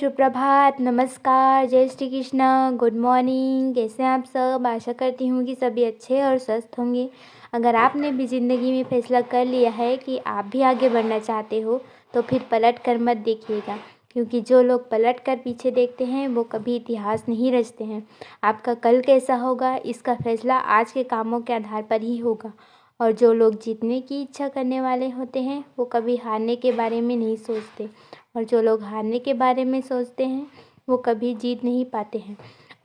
सुप्रभात, नमस्कार, जय श्री कृष्ण गुड मॉर्निंग कैसे हैं आप सब? आशा करती हूँ कि सभी अच्छे और स्वस्थ होंगे। अगर आपने भी ज़िंदगी में फैसला कर लिया है कि आप भी आगे बढ़ना चाहते हो तो फिर पलट कर मत देखिएगा, क्योंकि जो लोग पलट कर पीछे देखते हैं, वो कभी इतिहास नहीं रचते हैं। आपका कल कैसा होगा, इसका फैसला आज के कामों के आधार पर ही होगा। और जो लोग जीतने की इच्छा करने वाले होते हैं, वो कभी हारने के बारे में नहीं सोचते। और जो लोग हारने के बारे में सोचते हैं, वो कभी जीत नहीं पाते हैं।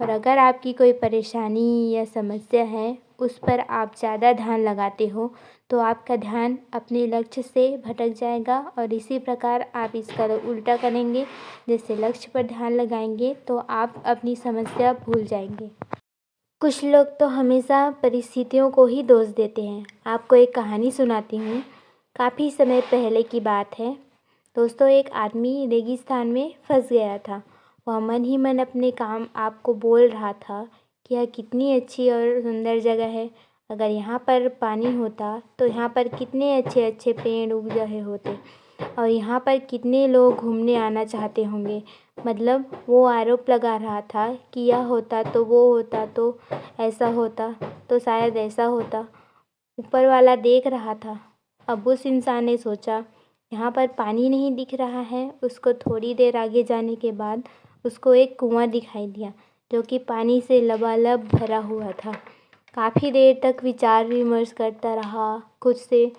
और अगर आपकी कोई परेशानी या समस्या है, उस पर आप ज़्यादा ध्यान लगाते हो तो आपका ध्यान अपने लक्ष्य से भटक जाएगा और इसी प्रकार आप इसका उल्टा करेंगे, जैसे लक्ष्य पर ध्यान लगाएँगे तो आप अपनी समस्या भूल जाएँगे। कुछ लोग तो हमेशा परिस्थितियों को ही दोष देते हैं। आपको एक कहानी सुनाती हूँ। काफ़ी समय पहले की बात है। दोस्तों, एक आदमी रेगिस्तान में फंस गया था। वह मन ही मन अपने काम आपको बोल रहा था कि यह कितनी अच्छी और सुंदर जगह है। अगर यहाँ पर पानी होता तो यहाँ पर कितने अच्छे अच्छे पेड़ उग रहे होते और यहाँ पर कितने लोग घूमने आना चाहते होंगे। मतलब वो आरोप लगा रहा था कि यह होता तो वो होता तो ऐसा होता तो शायद ऐसा होता। ऊपर वाला देख रहा था। अब उस इंसान ने सोचा यहाँ पर पानी नहीं दिख रहा है। उसको थोड़ी देर आगे जाने के बाद उसको एक कुआँ दिखाई दिया, जो कि पानी से लबालब भरा हुआ था। काफ़ी देर तक विचार विमर्श करता रहा खुद से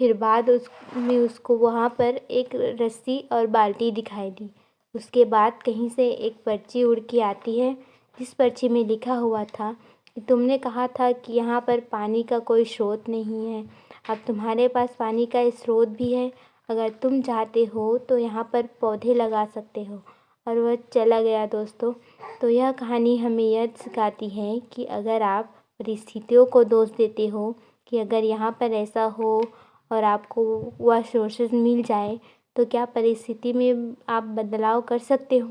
फिर बाद उसमें उसको वहाँ पर एक रस्सी और बाल्टी दिखाई दी। उसके बाद कहीं से एक पर्ची उड़ के आती है, जिस पर्ची में लिखा हुआ था कि तुमने कहा था कि यहाँ पर पानी का कोई स्रोत नहीं है। अब तुम्हारे पास पानी का स्रोत भी है अगर तुम चाहते हो तो यहाँ पर पौधे लगा सकते हो। और वह चला गया दोस्तों। तो यह कहानी हमें यह सिखाती है कि अगर आप परिस्थितियों को दोष देते हो, कि अगर यहाँ पर ऐसा हो और आपको वह सोर्सेज मिल जाए तो क्या परिस्थिति में आप बदलाव कर सकते हो?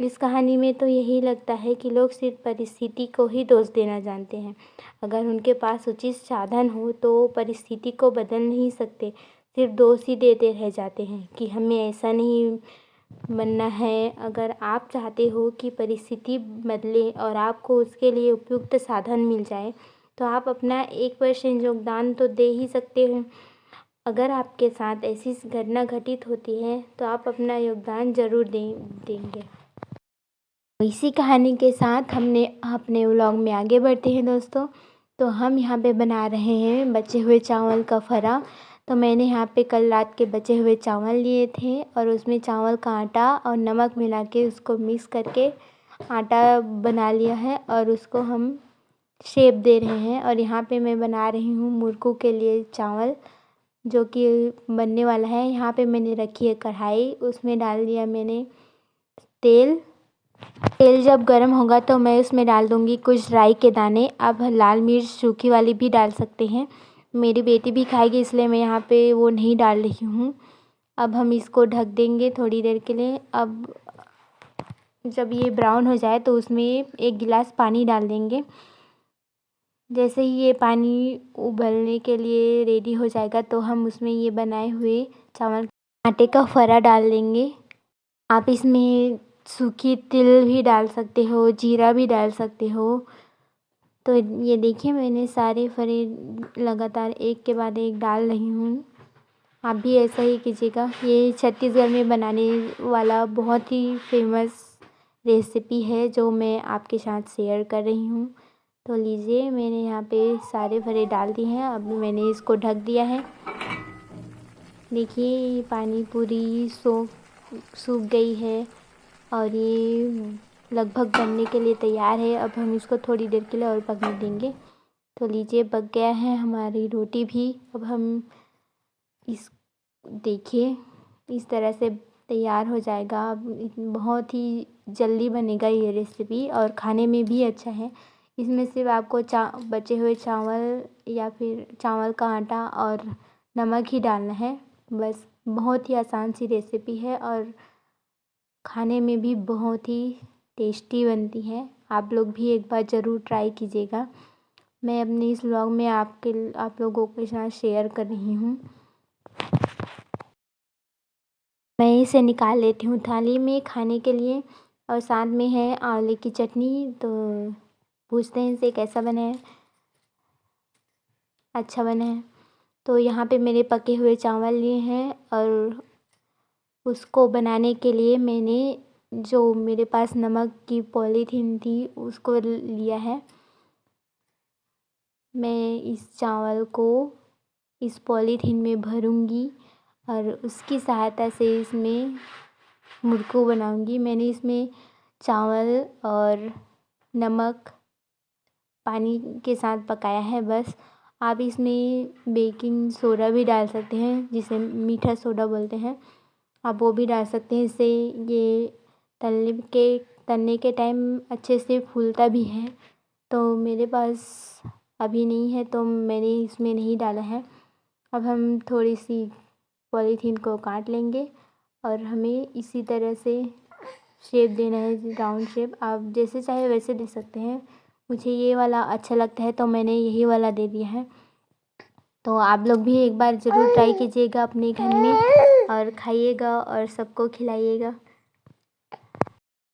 इस कहानी में तो यही लगता है कि लोग सिर्फ़ परिस्थिति को ही दोष देना जानते हैं। अगर उनके पास उचित साधन हो तो परिस्थिति को बदल नहीं सकते। सिर्फ़ दोष ही देते रह जाते हैं कि हमें ऐसा नहीं बनना है। अगर आप चाहते हो कि परिस्थिति बदले और आपको उसके लिए उपयुक्त साधन मिल जाए तो आप अपना एक परसेंट योगदान तो दे ही सकते हो। अगर आपके साथ ऐसी घटना घटित होती है तो आप अपना योगदान ज़रूर दे, देंगे। इसी कहानी के साथ हमने अपने व्लॉग में आगे बढ़ते हैं दोस्तों। तो हम यहाँ पे बना रहे हैं बचे हुए चावल का फरा। तो मैंने यहाँ पे कल रात के बचे हुए चावल लिए थे और उसमें चावल का आटा और नमक मिला के उसको मिक्स करके आटा बना लिया है और उसको हम शेप दे रहे हैं। और यहाँ पे मैं बना रही हूँ मुर्कू के लिए चावल, जो कि बनने वाला है। यहाँ पे मैंने रखी है कढ़ाई, उसमें डाल दिया मैंने तेल। तेल जब गर्म होगा तो मैं उसमें डाल दूँगी कुछ राई के दाने। अब लाल मिर्च सूखी वाली भी डाल सकते हैं। मेरी बेटी भी खाएगी, इसलिए मैं यहाँ पे वो नहीं डाल रही हूँ। अब हम इसको ढक देंगे थोड़ी देर के लिए। अब जब ये ब्राउन हो जाए तो उसमें एक गिलास पानी डाल देंगे। जैसे ही ये पानी उबलने के लिए रेडी हो जाएगा तो हम उसमें ये बनाए हुए चावल आटे का फरा डाल देंगे। आप इसमें सूखी तिल भी डाल सकते हो, जीरा भी डाल सकते हो। तो ये देखिए, मैंने सारे फरे लगातार एक के बाद एक डाल रही हूँ। आप भी ऐसा ही कीजिएगा। ये छत्तीसगढ़ में बनाने वाला बहुत ही फ़ेमस रेसिपी है, जो मैं आपके साथ शेयर कर रही हूँ। तो लीजिए, मैंने यहाँ पे सारे फरे डाल दिए हैं। अब मैंने इसको ढक दिया है। देखिए पानी पूरी सूख सूख गई है। और ये लगभग बनने के लिए तैयार है। अब हम इसको थोड़ी देर के लिए और पकने देंगे। तो लीजिए, पक गया है हमारी रोटी भी। अब हम इस, देखिए, इस तरह से तैयार हो जाएगा। अब बहुत ही जल्दी बनेगा ये रेसिपी और खाने में भी अच्छा है। इसमें सिर्फ़ आपको चा, बचे हुए चावल या फिर चावल का आटा और नमक ही डालना है। बस, बहुत ही आसान सी रेसिपी है और खाने में भी बहुत ही टेस्टी बनती है। आप लोग भी एक बार ज़रूर ट्राई कीजिएगा। मैं अपने इस व्लॉग में आपके आप लोगों के साथ शेयर कर रही हूँ। मैं इसे निकाल लेती हूँ थाली में खाने के लिए और साथ में है आंवले की चटनी। तो पूछते हैं इसे कैसा बना है। अच्छा बना है। तो यहाँ पे मेरे पके हुए चावल लिए हैं और उसको बनाने के लिए मैंने जो मेरे पास नमक की पॉलीथीन थी, उसको लिया है। मैं इस चावल को इस पॉलीथीन में भरूँगी और उसकी सहायता से इसमें मुर्कू बनाऊँगी। मैंने इसमें चावल और नमक पानी के साथ पकाया है बस। आप इसमें बेकिंग सोडा भी डाल सकते हैं, जिसे मीठा सोडा बोलते हैं। आप वो भी डाल सकते हैं। इससे ये तलने के तलने के टाइम अच्छे से फूलता भी है। तो मेरे पास अभी नहीं है तो मैंने इसमें नहीं डाला है। अब हम थोड़ी सी पॉलीथीन को काट लेंगे और हमें इसी तरह से शेप देना है राउंड शेप आप जैसे चाहे वैसे दे सकते हैं। मुझे ये वाला अच्छा लगता है तो मैंने यही वाला दे दिया है। तो आप लोग भी एक बार ज़रूर ट्राई कीजिएगा अपने घर में और खाइएगा और सबको खिलाइएगा।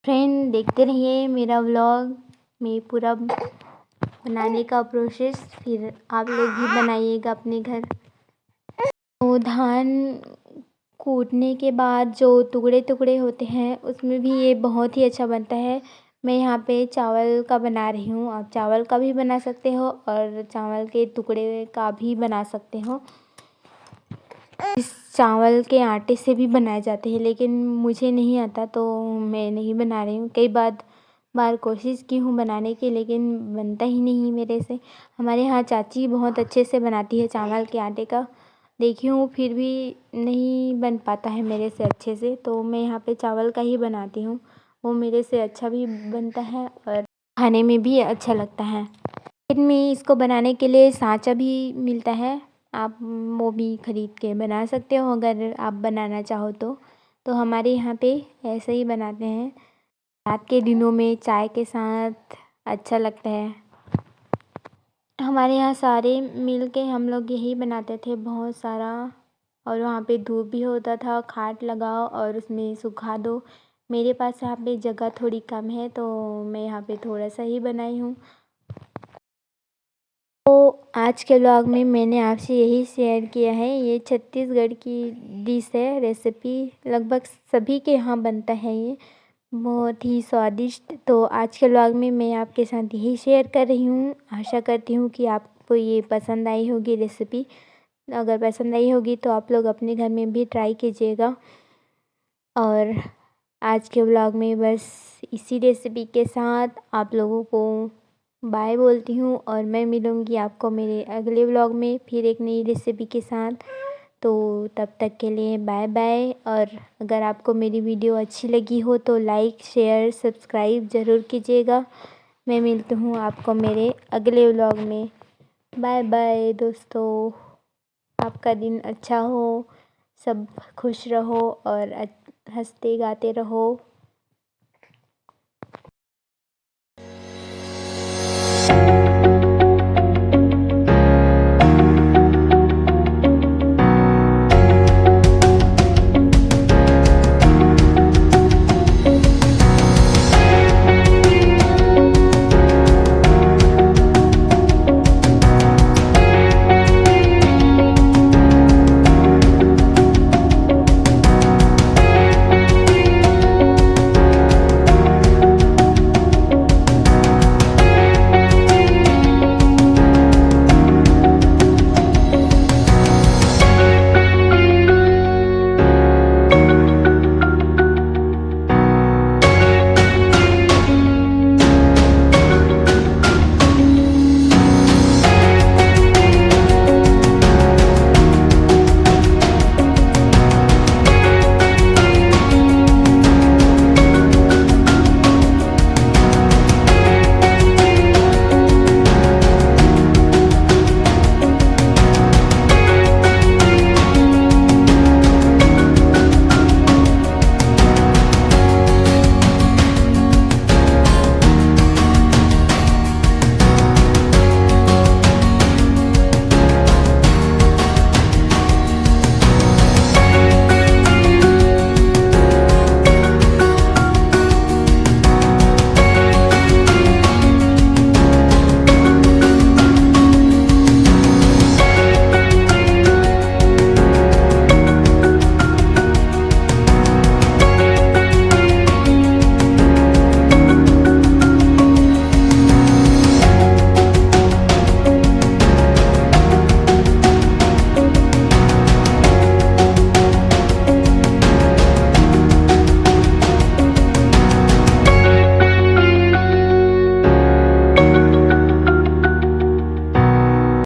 फ्रेंड देखते रहिए मेरा व्लॉग में पूरा बनाने का प्रोसेस फिर आप लोग भी बनाइएगा अपने घर। तो धान कूटने के बाद जो टुकड़े टुकड़े होते हैं, उसमें भी ये बहुत ही अच्छा बनता है। मैं यहाँ पे चावल का बना रही हूँ। आप चावल का भी बना सकते हो और चावल के टुकड़े का भी बना सकते हो। इस चावल के आटे से भी बनाए जाते हैं, लेकिन मुझे नहीं आता तो मैं नहीं बना रही हूँ। कई बार बार कोशिश की हूँ बनाने की, लेकिन बनता ही नहीं मेरे से। हमारे यहाँ चाची बहुत अच्छे से बनाती है चावल के आटे का। देखी हूँ, फिर भी नहीं बन पाता है मेरे से अच्छे से तो मैं यहाँ पे चावल का ही बनाती हूँ। वो मेरे से अच्छा भी बनता है और खाने में भी अच्छा लगता है। में इसको बनाने के लिए साँचा भी मिलता है। आप वो भी ख़रीद के बना सकते हो, अगर आप बनाना चाहो तो। तो हमारे यहाँ पे ऐसे ही बनाते हैं। रात के दिनों में चाय के साथ अच्छा लगता है। हमारे यहाँ सारे मिल के हम लोग यही बनाते थे। बहुत सारा, और वहाँ पे धूप भी होता था, खाट लगाओ और उसमें सुखा दो। मेरे पास यहाँ पे जगह थोड़ी कम है तो मैं यहाँ पे थोड़ा सा ही बनाई हूँ। तो आज के ब्लॉग में मैंने आपसे यही शेयर किया है। ये छत्तीसगढ़ की डिश है रेसिपी लगभग सभी के यहाँ बनता है ये। बहुत ही स्वादिष्ट। तो आज के ब्लॉग में मैं आपके साथ यही शेयर कर रही हूँ। आशा करती हूँ कि आपको ये पसंद आई होगी रेसिपी अगर पसंद आई होगी तो आप लोग अपने घर में भी ट्राई कीजिएगा। और आज के व्लॉग में बस इसी रेसिपी के साथ आप लोगों को बाय बोलती हूँ और मैं मिलूँगी आपको मेरे अगले व्लॉग में फिर एक नई रेसिपी के साथ। तो तब तक के लिए बाय बाय और अगर आपको मेरी वीडियो अच्छी लगी हो तो लाइक शेयर सब्सक्राइब ज़रूर कीजिएगा। मैं मिलती हूँ आपको मेरे अगले व्लॉग में। बाय बाय दोस्तों। आपका दिन अच्छा हो, सब खुश रहो और हँसते गाते रहो।